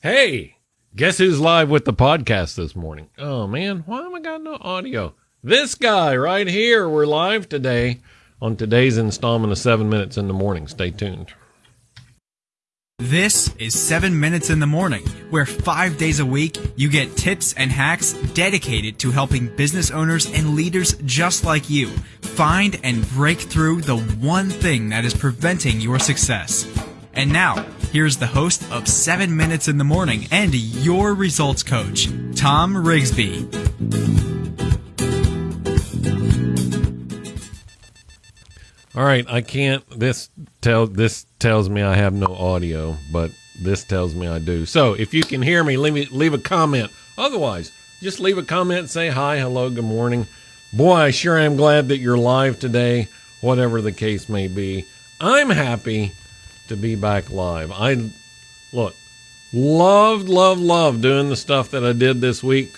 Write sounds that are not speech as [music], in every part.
Hey, guess who's live with the podcast this morning? Oh man, why am I got no audio? This guy right here. We're live today on today's installment of Seven Minutes in the Morning. Stay tuned. This is 7 Minutes in the Morning, where five days a week you get tips and hacks dedicated to helping business owners and leaders just like you find and break through the one thing that is preventing your success. And now, here's the host of 7 Minutes in the Morning and your results coach, Tom Rigsby. All right, I can't. This tell this tells me I have no audio, but this tells me I do. So if you can hear me, leave me leave a comment. Otherwise, just leave a comment, say hi, hello, good morning. Boy, sure I sure am glad that you're live today, whatever the case may be. I'm happy to be back live. I look, loved, loved, loved doing the stuff that I did this week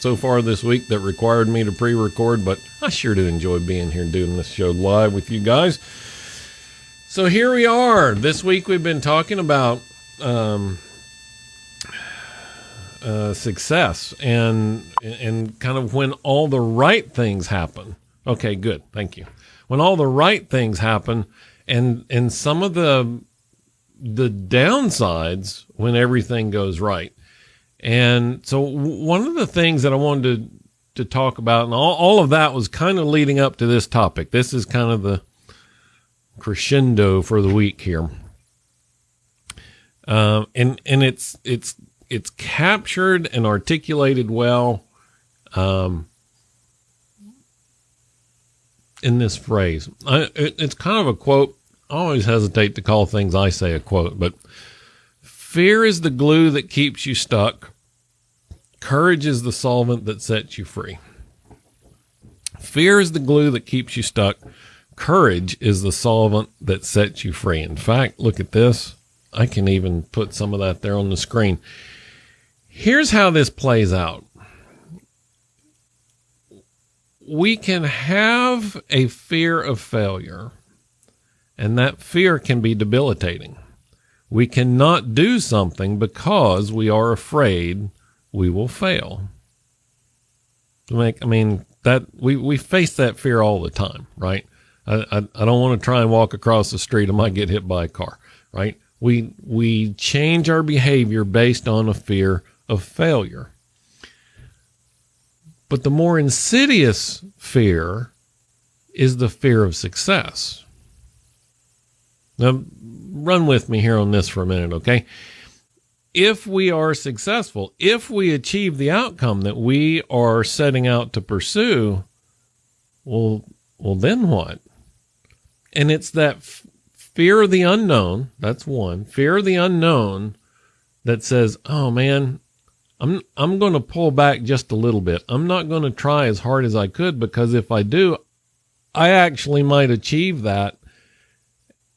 so far this week that required me to pre record, but I sure do enjoy being here doing this show live with you guys. So here we are. This week we've been talking about um, uh, success and and kind of when all the right things happen. Okay, good. Thank you. When all the right things happen and and some of the the downsides when everything goes right. And so one of the things that I wanted to, to talk about, and all, all of that was kind of leading up to this topic. This is kind of the crescendo for the week here. Um, and, and it's, it's, it's captured and articulated well, um, in this phrase. I, it, it's kind of a quote. Always hesitate to call things I say a quote, but Fear is the glue that keeps you stuck. Courage is the solvent that sets you free. Fear is the glue that keeps you stuck. Courage is the solvent that sets you free. In fact, look at this. I can even put some of that there on the screen. Here's how this plays out. We can have a fear of failure, and that fear can be debilitating. We cannot do something because we are afraid we will fail. I mean, that we, we face that fear all the time, right? I, I, I don't want to try and walk across the street. I might get hit by a car, right? We, we change our behavior based on a fear of failure. But the more insidious fear is the fear of success. Now, run with me here on this for a minute, okay? If we are successful, if we achieve the outcome that we are setting out to pursue, well, well, then what? And it's that f- fear of the unknown. That's one fear of the unknown that says, "Oh man, I'm I'm going to pull back just a little bit. I'm not going to try as hard as I could because if I do, I actually might achieve that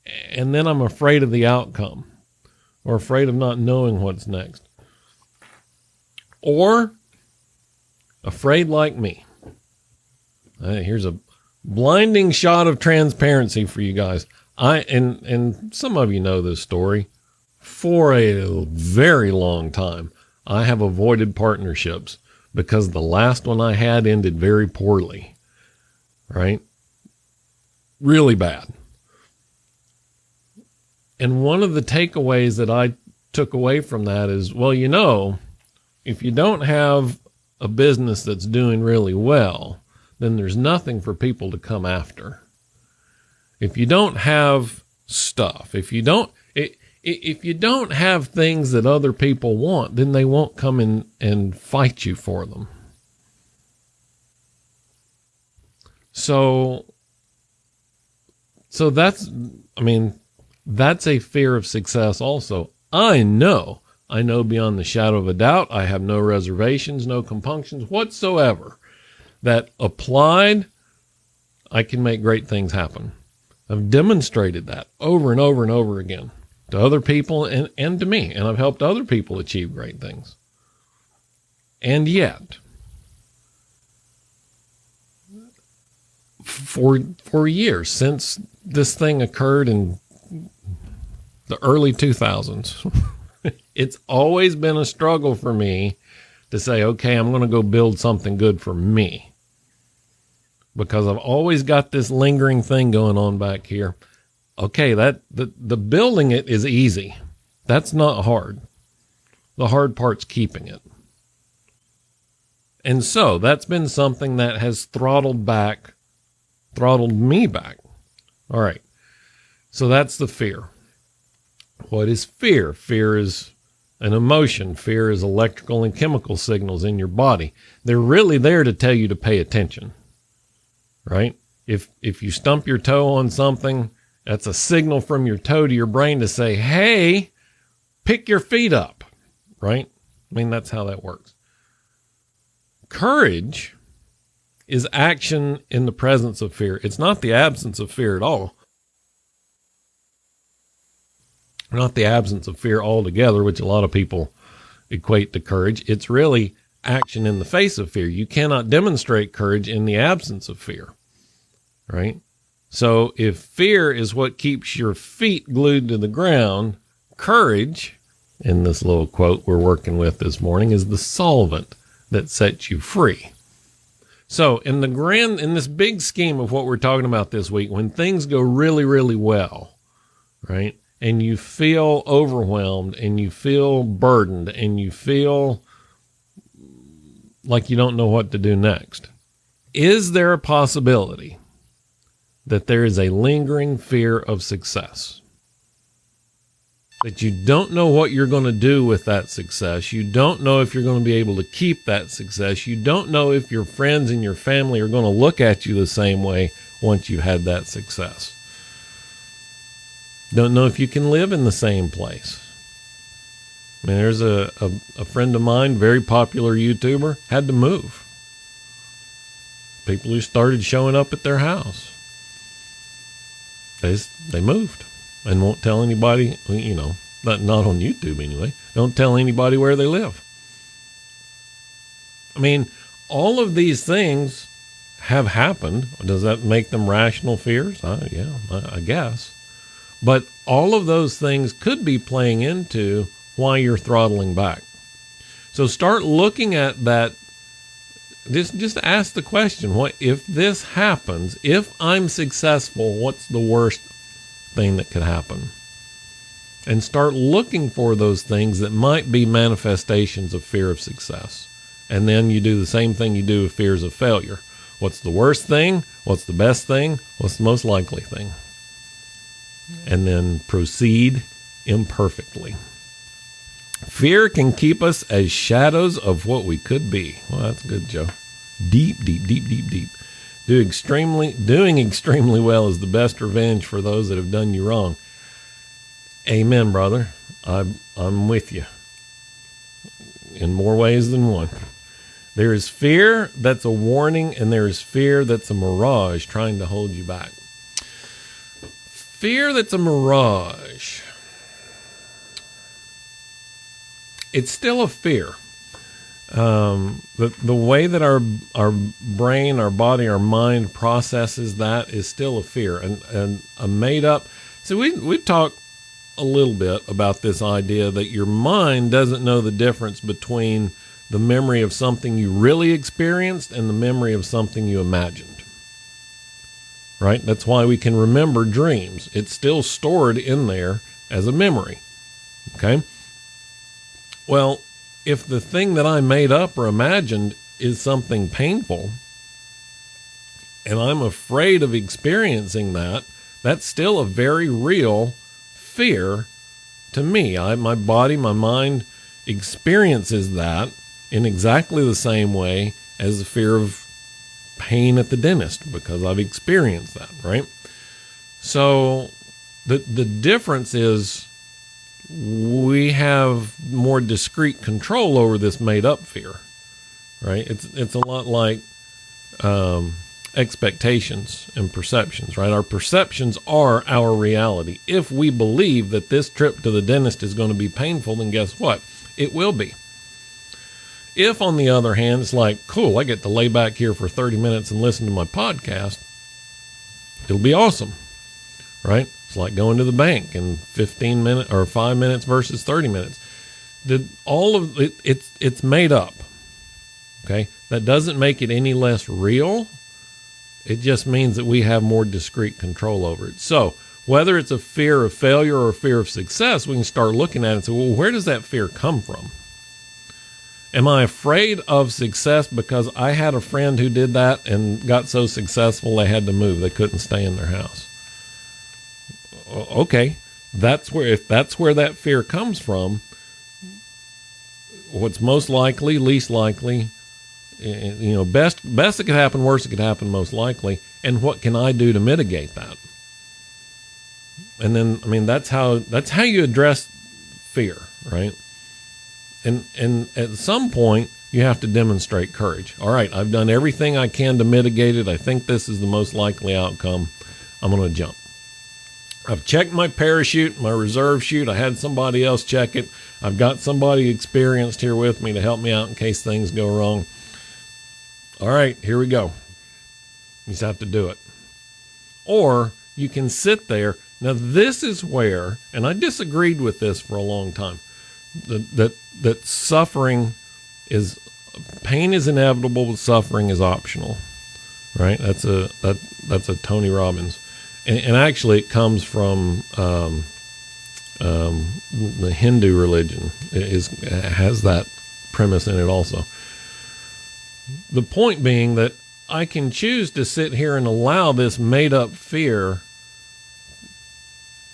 and then I'm afraid of the outcome or afraid of not knowing what's next. Or afraid like me. Uh, here's a blinding shot of transparency for you guys. I and and some of you know this story. For a very long time, I have avoided partnerships because the last one I had ended very poorly. Right? Really bad. And one of the takeaways that I took away from that is, well, you know, if you don't have a business that's doing really well, then there's nothing for people to come after. If you don't have stuff, if you don't, if you don't have things that other people want, then they won't come in and fight you for them. So, so that's, I mean, that's a fear of success also. I know, I know beyond the shadow of a doubt, I have no reservations, no compunctions whatsoever that applied, I can make great things happen. I've demonstrated that over and over and over again to other people and, and to me, and I've helped other people achieve great things. And yet, for for years since this thing occurred in the early 2000s, [laughs] it's always been a struggle for me to say, okay, I'm going to go build something good for me. Because I've always got this lingering thing going on back here. Okay, that the, the building it is easy. That's not hard. The hard part's keeping it. And so that's been something that has throttled back, throttled me back. All right. So that's the fear. What is fear? Fear is an emotion. Fear is electrical and chemical signals in your body. They're really there to tell you to pay attention. Right? If if you stump your toe on something, that's a signal from your toe to your brain to say, "Hey, pick your feet up." Right? I mean, that's how that works. Courage is action in the presence of fear. It's not the absence of fear at all. Not the absence of fear altogether, which a lot of people equate to courage. It's really action in the face of fear. You cannot demonstrate courage in the absence of fear, right? So if fear is what keeps your feet glued to the ground, courage, in this little quote we're working with this morning, is the solvent that sets you free. So in the grand, in this big scheme of what we're talking about this week, when things go really, really well, right? And you feel overwhelmed and you feel burdened and you feel like you don't know what to do next. Is there a possibility that there is a lingering fear of success? that you don't know what you're going to do with that success. You don't know if you're going to be able to keep that success. You don't know if your friends and your family are going to look at you the same way once you've had that success. Don't know if you can live in the same place. I mean, there's a, a, a friend of mine, very popular YouTuber, had to move. People who started showing up at their house. They, they moved and won't tell anybody, you know, not, not on YouTube anyway. Don't tell anybody where they live. I mean, all of these things have happened. Does that make them rational fears? Yeah, I, I guess. But all of those things could be playing into why you're throttling back. So start looking at that. Just, just ask the question: What if this happens? If I'm successful, what's the worst thing that could happen. And start looking for those things that might be manifestations of fear of success. And then you do the same thing you do with fears of failure. What's the worst thing? What's the best thing? What's the most likely thing? And then proceed imperfectly. Fear can keep us as shadows of what we could be. Well, that's good, Joe. Deep, deep, deep, deep, deep. Do extremely, doing extremely well is the best revenge for those that have done you wrong. Amen, brother. I'm, I'm with you in more ways than one. There is fear that's a warning, and there is fear that's a mirage trying to hold you back. Fear that's a mirage. It's still a fear um, the the way that our our brain, our body, our mind processes that is still a fear and and a made up. So we we talked a little bit about this idea that your mind doesn't know the difference between the memory of something you really experienced and the memory of something you imagined. Right? That's why we can remember dreams. It's still stored in there as a memory. Okay? Well, if the thing that I made up or imagined is something painful, and I'm afraid of experiencing that, that's still a very real fear to me. I, my body, my mind experiences that in exactly the same way as the fear of pain at the dentist because I've experienced that, right? So the the difference is we have more discrete control over this made up fear, right? It's it's a lot like um, expectations and perceptions, right? Our perceptions are our reality. If we believe that this trip to the dentist is going to be painful, then guess what? It will be. If, on the other hand, it's like, cool, I get to lay back here for 30 minutes and listen to my podcast, it'll be awesome, right? It's like going to the bank in 15 minutes or five minutes versus 30 minutes. the all of it it's it's made up. Okay? That doesn't make it any less real. It just means that we have more discrete control over it. So, whether it's a fear of failure or a fear of success, we can start looking at it and say, well, where does that fear come from? Am I afraid of success because I had a friend who did that and got so successful they had to move? They couldn't stay in their house. Okay, that's where if that's where that fear comes from, what's most likely, least likely, eh, eh, you know, best best that could happen, worst that could happen, most likely, and what can I do to mitigate that? And then, I mean, that's how that's how you address fear, right? And and at some point, you have to demonstrate courage. All right, I've done everything I can to mitigate it. I think this is the most likely outcome. I'm going to jump. I've checked my parachute, my reserve chute. I had somebody else check it. I've got somebody experienced here with me to help me out in case things go wrong. All right, here we go. You just have to do it. Or you can sit there. Now, this is where, and I disagreed with this for a long time, that, that, that suffering is, pain is inevitable, but suffering is optional. Right? That's a, that, that's a Tony Robbins. And, and actually, it comes from, um, um, the Hindu religion is has that premise in it also. The point being that I can choose to sit here and allow this made up fear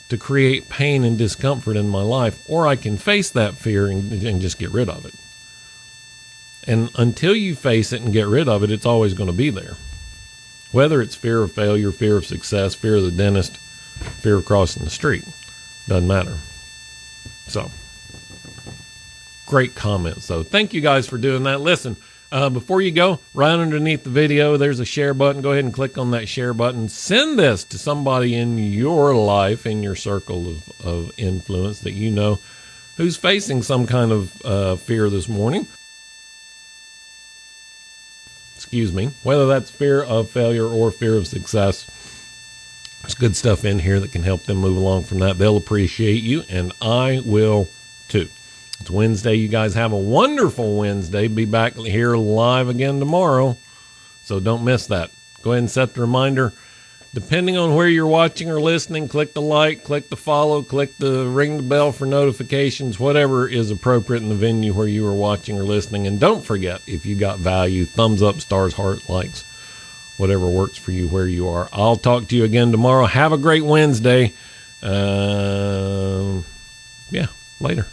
to create pain and discomfort in my life, or I can face that fear and, and just get rid of it. And until you face it and get rid of it, it's always going to be there. Whether it's fear of failure, fear of success, fear of the dentist, fear of crossing the street, doesn't matter. So, great comments, though. Thank you guys for doing that. Listen, uh, before you go, right underneath the video, there's a share button. Go ahead and click on that share button. Send this to somebody in your life, in your circle of, of influence that you know who's facing some kind of uh, fear this morning. Excuse me. Whether that's fear of failure or fear of success, there's good stuff in here that can help them move along from that. They'll appreciate you, and I will too. It's Wednesday. You guys have a wonderful Wednesday. Be back here live again tomorrow. So don't miss that. Go ahead and set the reminder. Depending on where you're watching or listening, click the like, click the follow, click the ring the bell for notifications, whatever is appropriate in the venue where you are watching or listening. And don't forget, if you got value, thumbs up, stars, heart, likes, whatever works for you where you are. I'll talk to you again tomorrow. Have a great Wednesday. Uh, yeah, later.